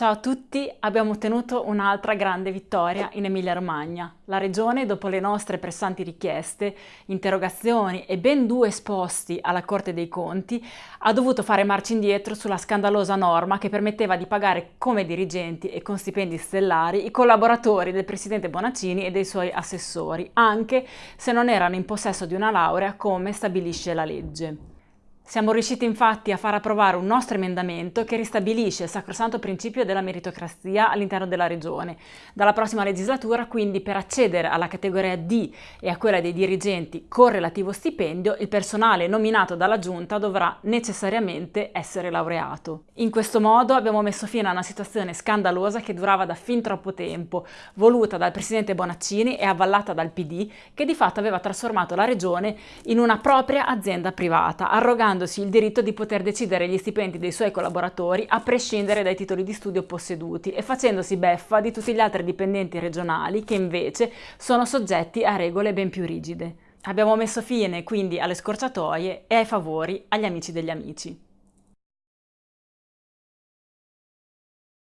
Ciao a tutti, abbiamo ottenuto un'altra grande vittoria in Emilia-Romagna. La Regione, dopo le nostre pressanti richieste, interrogazioni e ben due esposti alla Corte dei Conti, ha dovuto fare marcia indietro sulla scandalosa norma che permetteva di pagare come dirigenti e con stipendi stellari i collaboratori del Presidente Bonaccini e dei suoi assessori, anche se non erano in possesso di una laurea come stabilisce la legge. Siamo riusciti infatti a far approvare un nostro emendamento che ristabilisce il sacrosanto principio della meritocrazia all'interno della Regione. Dalla prossima legislatura, quindi, per accedere alla categoria D e a quella dei dirigenti con relativo stipendio, il personale nominato dalla Giunta dovrà necessariamente essere laureato. In questo modo abbiamo messo fine a una situazione scandalosa che durava da fin troppo tempo, voluta dal Presidente Bonaccini e avvallata dal PD, che di fatto aveva trasformato la Regione in una propria azienda privata, arrogando arrogandosi il diritto di poter decidere gli stipendi dei suoi collaboratori a prescindere dai titoli di studio posseduti e facendosi beffa di tutti gli altri dipendenti regionali che invece sono soggetti a regole ben più rigide. Abbiamo messo fine quindi alle scorciatoie e ai favori agli amici degli amici.